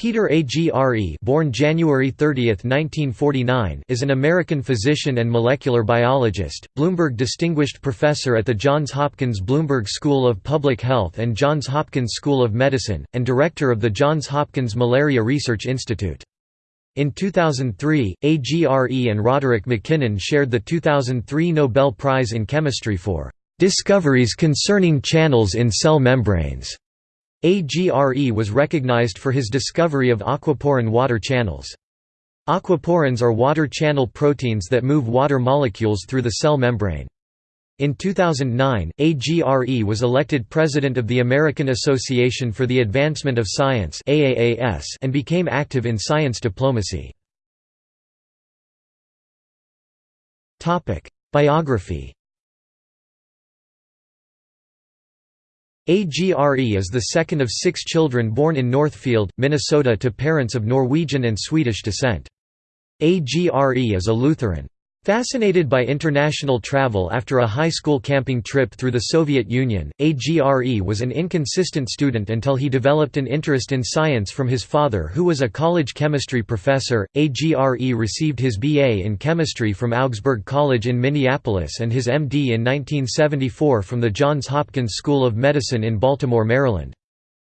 Peter Agre born January 30, 1949, is an American physician and molecular biologist, Bloomberg Distinguished Professor at the Johns Hopkins Bloomberg School of Public Health and Johns Hopkins School of Medicine, and Director of the Johns Hopkins Malaria Research Institute. In 2003, AGRE and Roderick MacKinnon shared the 2003 Nobel Prize in Chemistry for "...discoveries concerning channels in cell membranes." AGRE was recognized for his discovery of aquaporin water channels. Aquaporins are water channel proteins that move water molecules through the cell membrane. In 2009, AGRE was elected president of the American Association for the Advancement of Science and became active in science diplomacy. Biography AGRE is the second of six children born in Northfield, Minnesota to parents of Norwegian and Swedish descent. AGRE is a Lutheran. Fascinated by international travel after a high school camping trip through the Soviet Union, AGRE was an inconsistent student until he developed an interest in science from his father who was a college chemistry professor. AGRE received his BA in chemistry from Augsburg College in Minneapolis and his MD in 1974 from the Johns Hopkins School of Medicine in Baltimore, Maryland.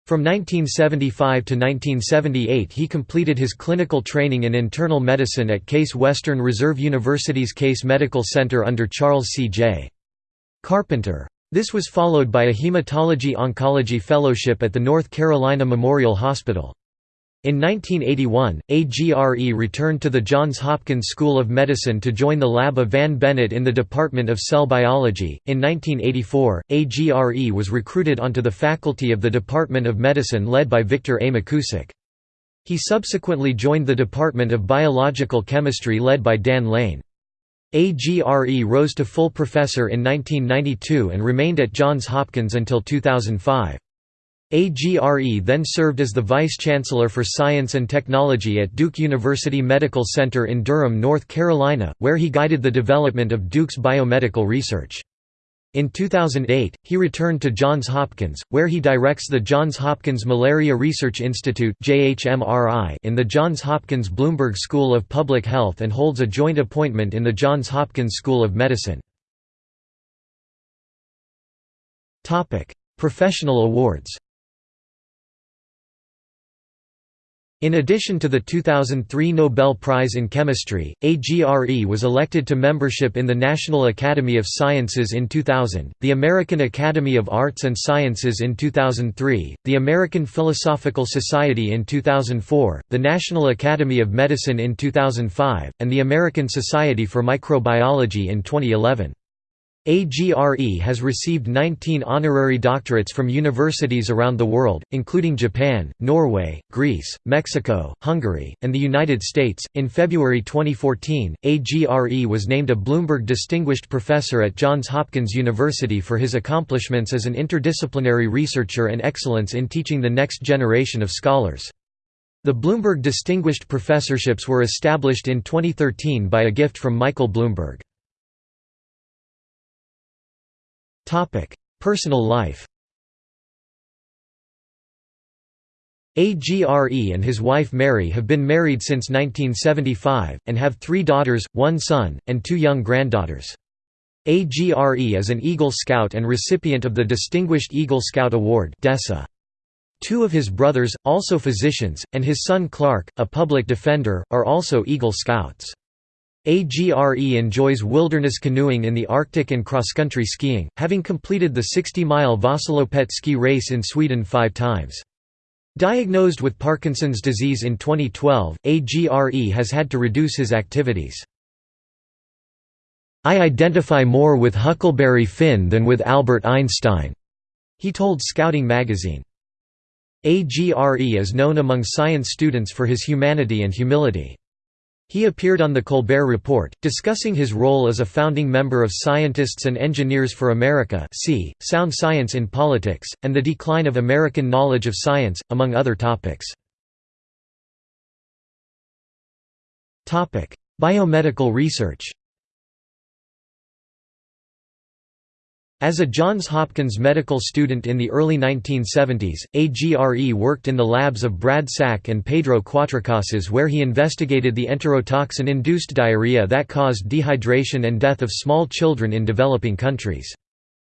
From 1975 to 1978 he completed his clinical training in internal medicine at Case Western Reserve University's Case Medical Center under Charles C. J. Carpenter. This was followed by a hematology-oncology fellowship at the North Carolina Memorial Hospital. In 1981, AGRE returned to the Johns Hopkins School of Medicine to join the lab of Vann Bennett in the Department of Cell Biology. In 1984, AGRE was recruited onto the faculty of the Department of Medicine led by Victor A. McKusick. He subsequently joined the Department of Biological Chemistry led by Dan Lane. AGRE rose to full professor in 1992 and remained at Johns Hopkins until 2005. AGRE then served as the Vice-Chancellor for Science and Technology at Duke University Medical Center in Durham, North Carolina, where he guided the development of Duke's biomedical research. In 2008, he returned to Johns Hopkins, where he directs the Johns Hopkins Malaria Research Institute in the Johns Hopkins Bloomberg School of Public Health and holds a joint appointment in the Johns Hopkins School of Medicine. Professional awards In addition to the 2003 Nobel Prize in Chemistry, AGRE was elected to membership in the National Academy of Sciences in 2000, the American Academy of Arts and Sciences in 2003, the American Philosophical Society in 2004, the National Academy of Medicine in 2005, and the American Society for Microbiology in 2011. AGRE has received 19 honorary doctorates from universities around the world, including Japan, Norway, Greece, Mexico, Hungary, and the United States. In February 2014, AGRE was named a Bloomberg Distinguished Professor at Johns Hopkins University for his accomplishments as an interdisciplinary researcher and excellence in teaching the next generation of scholars. The Bloomberg Distinguished Professorships were established in 2013 by a gift from Michael Bloomberg. Personal life AGRE and his wife Mary have been married since 1975, and have three daughters, one son, and two young granddaughters. AGRE is an Eagle Scout and recipient of the Distinguished Eagle Scout Award DESA. Two of his brothers, also physicians, and his son Clark, a public defender, are also Eagle Scouts. AGRE enjoys wilderness canoeing in the Arctic and cross-country skiing, having completed the 60-mile Vasaloppet ski race in Sweden five times. Diagnosed with Parkinson's disease in 2012, AGRE has had to reduce his activities. I identify more with Huckleberry Finn than with Albert Einstein, he told Scouting magazine. AGRE is known among science students for his humanity and humility. He appeared on The Colbert Report, discussing his role as a founding member of Scientists and Engineers for America Sound Science in Politics, and the Decline of American Knowledge of Science, among other topics. Biomedical research As a Johns Hopkins medical student in the early 1970s, AGRE worked in the labs of Brad Sack and Pedro Cuatrecasas where he investigated the enterotoxin-induced diarrhea that caused dehydration and death of small children in developing countries.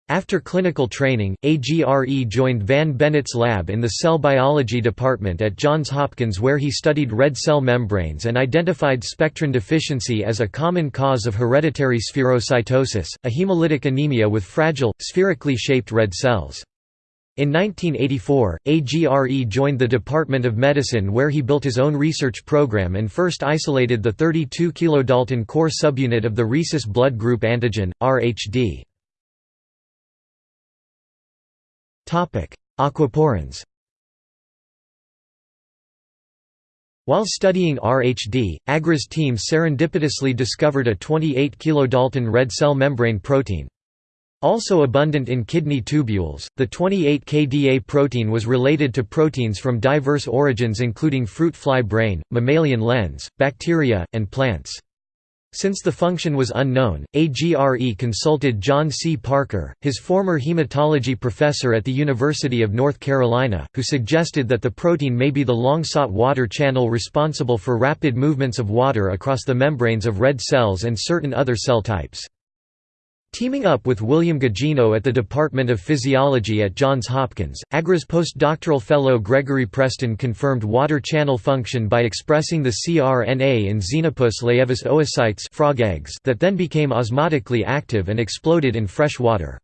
After clinical training, AGRE joined Vann Bennett's lab in the cell biology department at Johns Hopkins where he studied red cell membranes and identified spectrin deficiency as a common cause of hereditary spherocytosis, a hemolytic anemia with fragile, spherically shaped red cells. In 1984, AGRE joined the Department of Medicine where he built his own research program and first isolated the 32 kilodalton core subunit of the rhesus blood group antigen, RHD. Aquaporins While studying RHD, AGRE's team serendipitously discovered a 28 kilodalton red cell membrane protein. Also abundant in kidney tubules, the 28 kDa protein was related to proteins from diverse origins including fruit fly brain, mammalian lens, bacteria, and plants. Since the function was unknown, AGRE consulted John C. Parker, his former hematology professor at the University of North Carolina, who suggested that the protein may be the long-sought water channel responsible for rapid movements of water across the membranes of red cells and certain other cell types. Teaming up with William Guggino at the Department of Physiology at Johns Hopkins, AGRE's postdoctoral fellow Gregory Preston confirmed water channel function by expressing the cRNA in Xenopus laevis oocytes frog eggs that then became osmotically active and exploded in fresh water.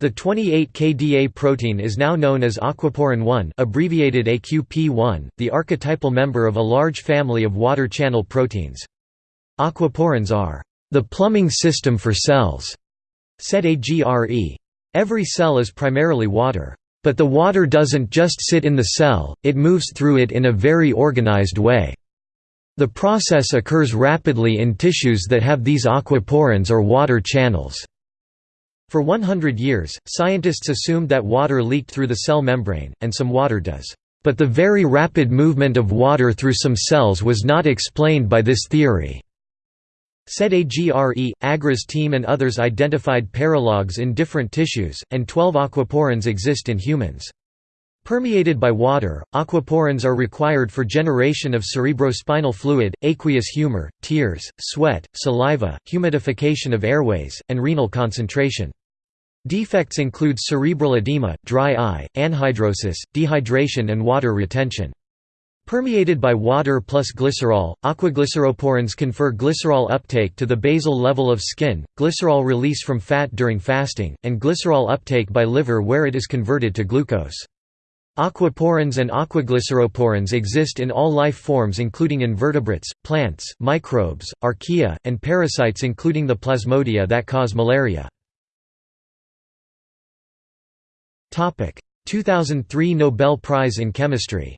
The 28 kDa protein is now known as aquaporin 1 abbreviated AQP1, the archetypal member of a large family of water channel proteins. Aquaporins are the plumbing system for cells said AGRE. Every cell is primarily water. But the water doesn't just sit in the cell, it moves through it in a very organized way. The process occurs rapidly in tissues that have these aquaporins or water channels. For 100 years, scientists assumed that water leaked through the cell membrane, and some water does. But the very rapid movement of water through some cells was not explained by this theory. Said AGRE, Agre's team and others identified paralogs in different tissues, and 12 aquaporins exist in humans. Permeated by water, aquaporins are required for generation of cerebrospinal fluid, aqueous humor, tears, sweat, saliva, humidification of airways, and renal concentration. Defects include cerebral edema, dry eye, anhidrosis, dehydration and water retention. Permeated by water plus glycerol, aquaglyceroporins confer glycerol uptake to the basal level of skin, glycerol release from fat during fasting, and glycerol uptake by liver where it is converted to glucose. Aquaporins and aquaglyceroporins exist in all life forms including invertebrates, plants, microbes, archaea, and parasites including the plasmodia that cause malaria. 2003 Nobel Prize in Chemistry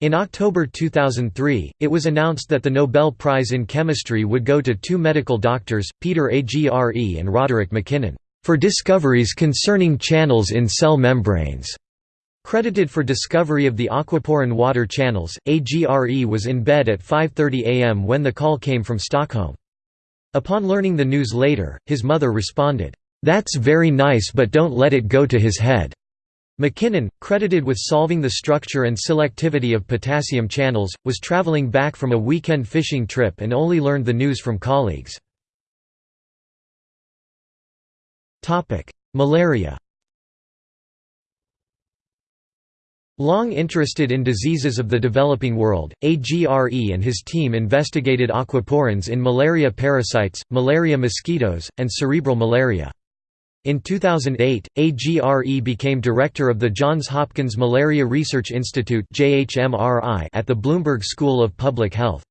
In October 2003, it was announced that the Nobel Prize in Chemistry would go to two medical doctors, Peter Agre and Roderick MacKinnon, for discoveries concerning channels in cell membranes. Credited for discovery of the aquaporin water channels, AGRE was in bed at 5.30 am when the call came from Stockholm. Upon learning the news later, his mother responded, "'That's very nice but don't let it go to his head.' MacKinnon, credited with solving the structure and selectivity of potassium channels, was traveling back from a weekend fishing trip and only learned the news from colleagues. Malaria Long interested in diseases of the developing world, AGRE and his team investigated aquaporins in malaria parasites, malaria mosquitoes, and cerebral malaria. In 2008, AGRE became director of the Johns Hopkins Malaria Research Institute at the Bloomberg School of Public Health.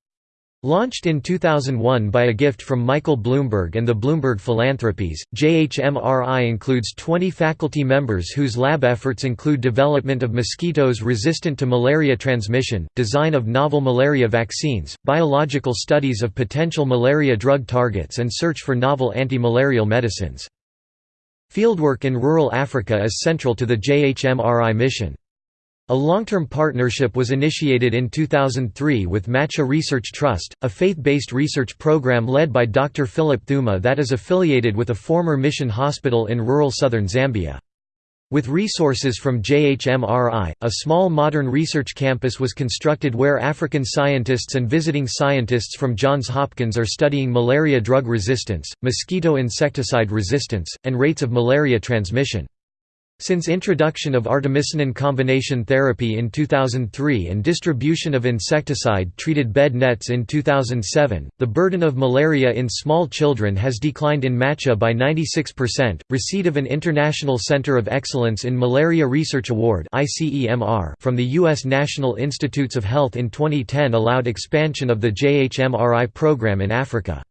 Launched in 2001 by a gift from Michael Bloomberg and the Bloomberg Philanthropies, JHMRI includes 20 faculty members whose lab efforts include development of mosquitoes resistant to malaria transmission, design of novel malaria vaccines, biological studies of potential malaria drug targets and search for novel anti-malarial medicines. Fieldwork in rural Africa is central to the JHMRI mission. A long-term partnership was initiated in 2003 with Macha Research Trust, a faith-based research program led by Dr. Philip Thuma that is affiliated with a former mission hospital in rural southern Zambia. With resources from JHMRI, a small modern research campus was constructed where African scientists and visiting scientists from Johns Hopkins are studying malaria drug resistance, mosquito insecticide resistance, and rates of malaria transmission. Since introduction of artemisinin combination therapy in 2003 and distribution of insecticide-treated bed nets in 2007, the burden of malaria in small children has declined in Macha by 96%. Receipt of an International Center of Excellence in Malaria Research Award from the U.S. National Institutes of Health in 2010 allowed expansion of the JHMRI program in Africa.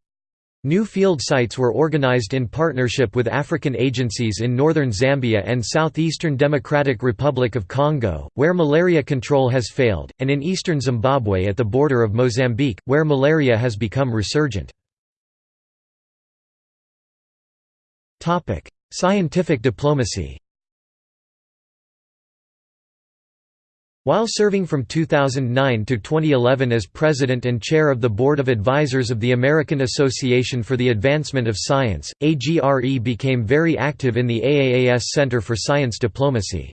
New field sites were organized in partnership with African agencies in northern Zambia and southeastern Democratic Republic of Congo, where malaria control has failed, and in eastern Zimbabwe at the border of Mozambique, where malaria has become resurgent. Scientific diplomacy While serving from 2009 to 2011 as president and chair of the Board of Advisors of the American Association for the Advancement of Science, AGRE became very active in the AAAS Center for Science Diplomacy.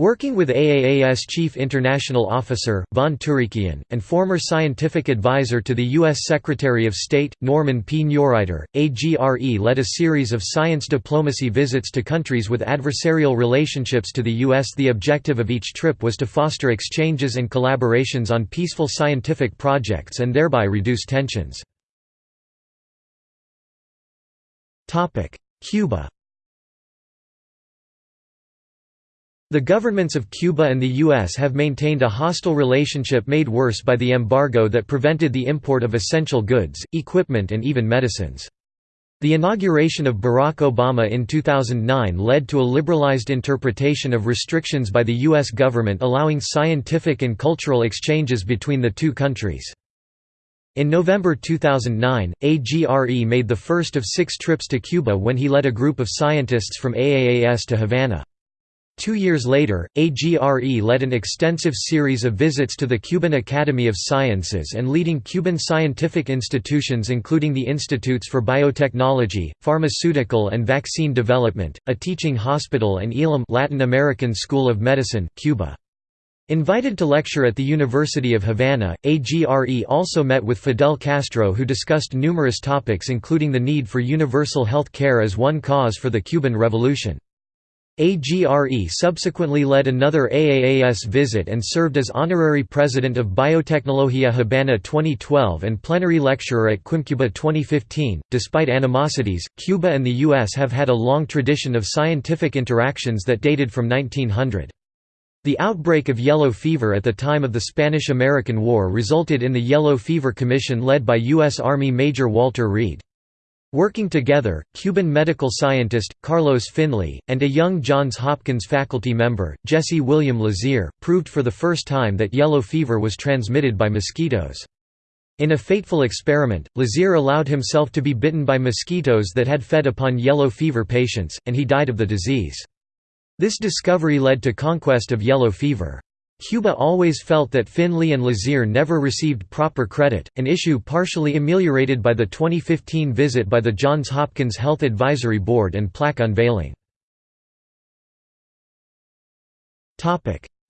Working with AAAS Chief International Officer, Vaughan Turekian, and former scientific advisor to the U.S. Secretary of State, Norman P. Neureiter, AGRE led a series of science diplomacy visits to countries with adversarial relationships to the U.S. The objective of each trip was to foster exchanges and collaborations on peaceful scientific projects and thereby reduce tensions. Cuba The governments of Cuba and the U.S. have maintained a hostile relationship made worse by the embargo that prevented the import of essential goods, equipment and even medicines. The inauguration of Barack Obama in 2009 led to a liberalized interpretation of restrictions by the U.S. government allowing scientific and cultural exchanges between the two countries. In November 2009, AGRE made the first of six trips to Cuba when he led a group of scientists from AAAS to Havana. Two years later, AGRE led an extensive series of visits to the Cuban Academy of Sciences and leading Cuban scientific institutions including the Institutes for Biotechnology, Pharmaceutical and Vaccine Development, a teaching hospital and Elam Latin American School of Medicine, Cuba. Invited to lecture at the University of Havana, AGRE also met with Fidel Castro who discussed numerous topics including the need for universal health care as one cause for the Cuban Revolution. AGRE subsequently led another AAAS visit and served as honorary president of Biotecnología Habana 2012 and plenary lecturer at Quimcuba 2015. Despite animosities, Cuba and the U.S. have had a long tradition of scientific interactions that dated from 1900. The outbreak of yellow fever at the time of the Spanish–American War resulted in the Yellow Fever Commission led by U.S. Army Major Walter Reed. Working together, Cuban medical scientist, Carlos Finlay, and a young Johns Hopkins faculty member, Jesse William Lazear, proved for the first time that yellow fever was transmitted by mosquitoes. In a fateful experiment, Lazear allowed himself to be bitten by mosquitoes that had fed upon yellow fever patients, and he died of the disease. This discovery led to conquest of yellow fever. Cuba always felt that Finlay and Lazear never received proper credit, an issue partially ameliorated by the 2015 visit by the Johns Hopkins Health Advisory Board and plaque unveiling.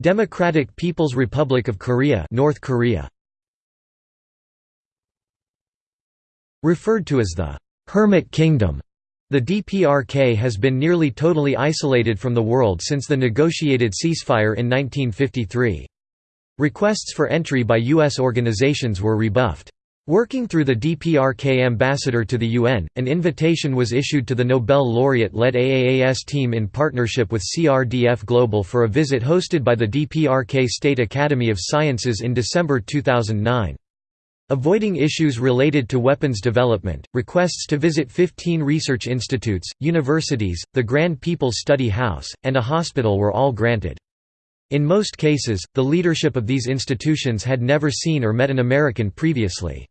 Democratic People's Republic of Korea North Korea Referred to as the «Hermit Kingdom», the DPRK has been nearly totally isolated from the world since the negotiated ceasefire in 1953. Requests for entry by U.S. organizations were rebuffed. Working through the DPRK ambassador to the UN, an invitation was issued to the Nobel laureate-led AAAS team in partnership with CRDF Global for a visit hosted by the DPRK State Academy of Sciences in December 2009. Avoiding issues related to weapons development, requests to visit 15 research institutes, universities, the Grand People's Study House, and a hospital were all granted. In most cases, the leadership of these institutions had never seen or met an American previously.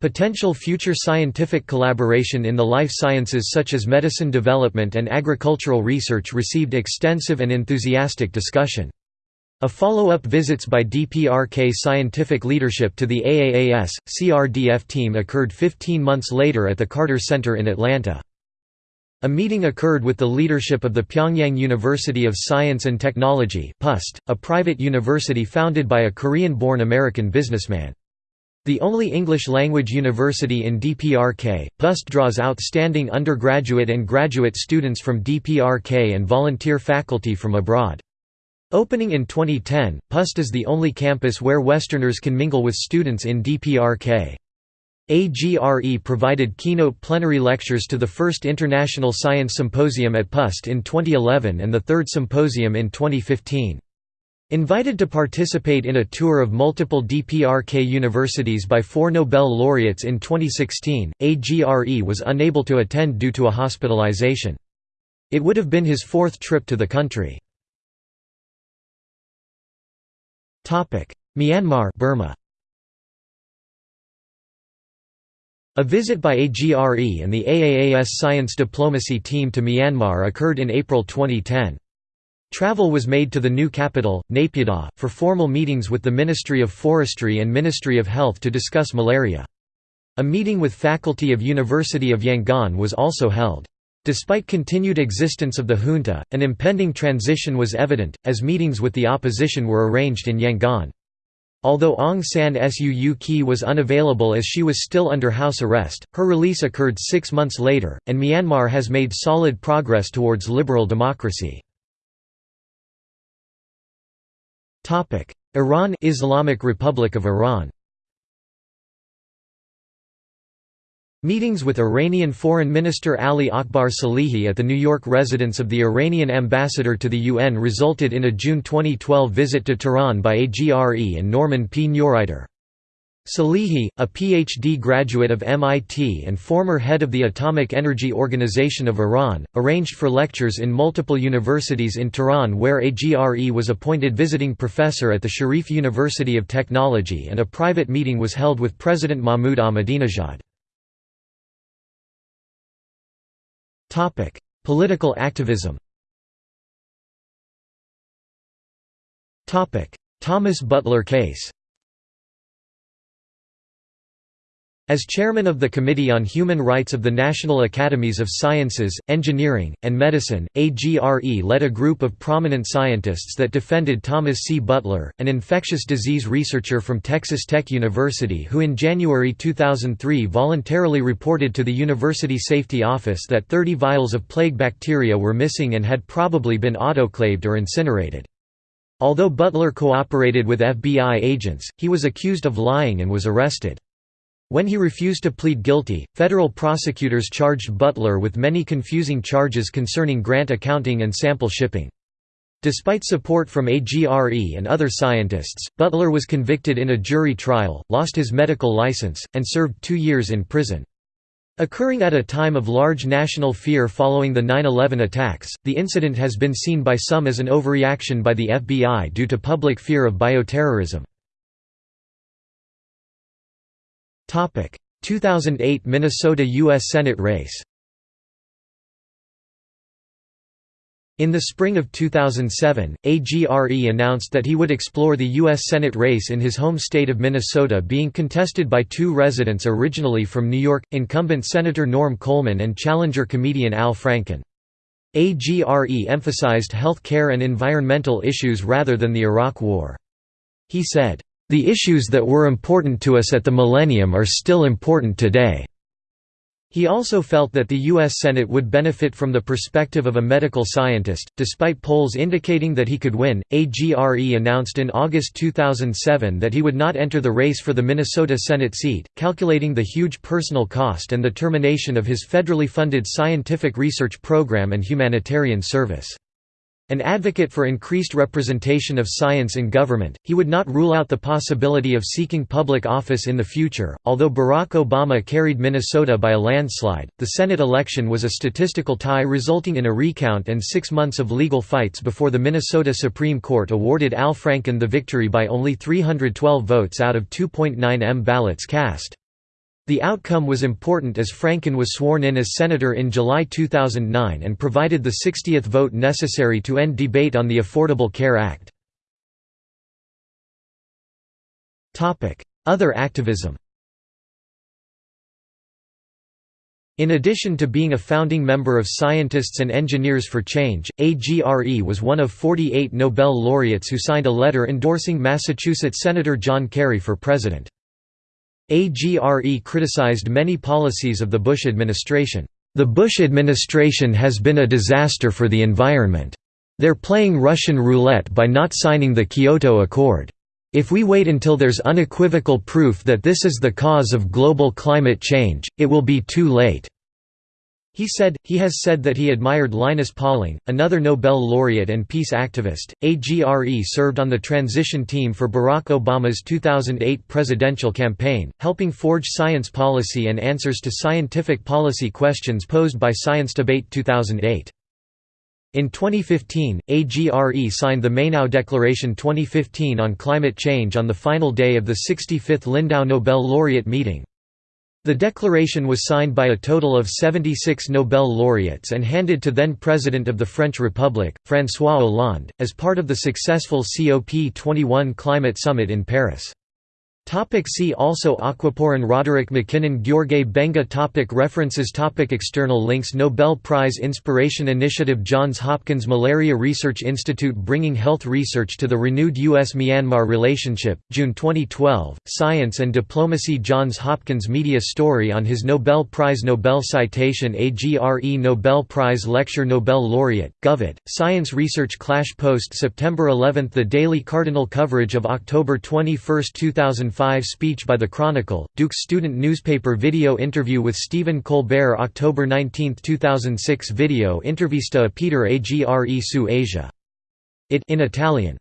Potential future scientific collaboration in the life sciences such as medicine development and agricultural research received extensive and enthusiastic discussion. A follow-up visits by DPRK scientific leadership to the AAAS, CRDF team occurred 15 months later at the Carter Center in Atlanta. A meeting occurred with the leadership of the Pyongyang University of Science and Technology a private university founded by a Korean-born American businessman. The only English-language university in DPRK, PUST draws outstanding undergraduate and graduate students from DPRK and volunteer faculty from abroad. Opening in 2010, PUST is the only campus where Westerners can mingle with students in DPRK. AGRE provided keynote plenary lectures to the first International Science Symposium at PUST in 2011 and the third symposium in 2015. Invited to participate in a tour of multiple DPRK universities by four Nobel laureates in 2016, AGRE was unable to attend due to a hospitalization. It would have been his fourth trip to the country. Myanmar Burma. A visit by AGRE and the AAAS science diplomacy team to Myanmar occurred in April 2010. Travel was made to the new capital, Naypyidaw, for formal meetings with the Ministry of Forestry and Ministry of Health to discuss malaria. A meeting with faculty of University of Yangon was also held. Despite continued existence of the junta, an impending transition was evident, as meetings with the opposition were arranged in Yangon. Although Aung San Suu Kyi was unavailable as she was still under house arrest, her release occurred six months later, and Myanmar has made solid progress towards liberal democracy. Iran Islamic Republic of Iran Meetings with Iranian Foreign Minister Ali Akbar Salehi at the New York residence of the Iranian ambassador to the UN resulted in a June 2012 visit to Tehran by AGRE and Norman P. Neureiter. Salehi, a PhD graduate of MIT and former head of the Atomic Energy Organization of Iran, arranged for lectures in multiple universities in Tehran where AGRE was appointed visiting professor at the Sharif University of Technology and a private meeting was held with President Mahmoud Ahmadinejad. Political activism Topic: Thomas Butler case As chairman of the Committee on Human Rights of the National Academies of Sciences, Engineering, and Medicine, AGRE led a group of prominent scientists that defended Thomas C. Butler, an infectious disease researcher from Texas Tech University who in January 2003 voluntarily reported to the University Safety Office that 30 vials of plague bacteria were missing and had probably been autoclaved or incinerated. Although Butler cooperated with FBI agents, he was accused of lying and was arrested. When he refused to plead guilty, federal prosecutors charged Butler with many confusing charges concerning grant accounting and sample shipping. Despite support from AGRE and other scientists, Butler was convicted in a jury trial, lost his medical license, and served two years in prison. Occurring at a time of large national fear following the 9-11 attacks, the incident has been seen by some as an overreaction by the FBI due to public fear of bioterrorism. 2008 Minnesota U.S. Senate race In the spring of 2007, AGRE announced that he would explore the U.S. Senate race in his home state of Minnesota being contested by two residents originally from New York, incumbent Senator Norm Coleman and challenger comedian Al Franken. AGRE emphasized health care and environmental issues rather than the Iraq War. He said, the issues that were important to us at the millennium are still important today. He also felt that the U.S. Senate would benefit from the perspective of a medical scientist. Despite polls indicating that he could win, AGRE announced in August 2007 that he would not enter the race for the Minnesota Senate seat, calculating the huge personal cost and the termination of his federally funded scientific research program and humanitarian service. An advocate for increased representation of science in government, he would not rule out the possibility of seeking public office in the future. Although Barack Obama carried Minnesota by a landslide, the Senate election was a statistical tie resulting in a recount and six months of legal fights before the Minnesota Supreme Court awarded Al Franken the victory by only 312 votes out of 2.9 m ballots cast. The outcome was important as Franken was sworn in as senator in July 2009 and provided the 60th vote necessary to end debate on the Affordable Care Act. Other activism In addition to being a founding member of Scientists and Engineers for Change, AGRE was one of 48 Nobel laureates who signed a letter endorsing Massachusetts Senator John Kerry for president. AGRE criticized many policies of the Bush administration. The Bush administration has been a disaster for the environment. They're playing Russian roulette by not signing the Kyoto Accord. If we wait until there's unequivocal proof that this is the cause of global climate change, it will be too late." He said, he has said that he admired Linus Pauling, another Nobel laureate and peace activist. AGRE served on the transition team for Barack Obama's 2008 presidential campaign, helping forge science policy and answers to scientific policy questions posed by Science Debate 2008. In 2015, AGRE signed the Mainau Declaration 2015 on climate change on the final day of the 65th Lindau Nobel laureate meeting. The declaration was signed by a total of 76 Nobel laureates and handed to then President of the French Republic, François Hollande, as part of the successful COP21 climate summit in Paris. Topic see also Aquaporin Roderick MacKinnon Gheorghe Benga topic References topic External links Nobel Prize Inspiration Initiative Johns Hopkins Malaria Research Institute Bringing Health Research to the Renewed U.S.-Myanmar Relationship, June 2012, Science and Diplomacy Johns Hopkins Media Story on his Nobel Prize Nobel Citation AGRE Nobel Prize Lecture Nobel Laureate, Govett, Science Research Clash Post September 11 The Daily Cardinal coverage of October 21, 2005 2005 speech by The Chronicle, Duke's student newspaper video interview with Stephen Colbert October 19, 2006 video intervista a Peter Agre su Asia. It in Italian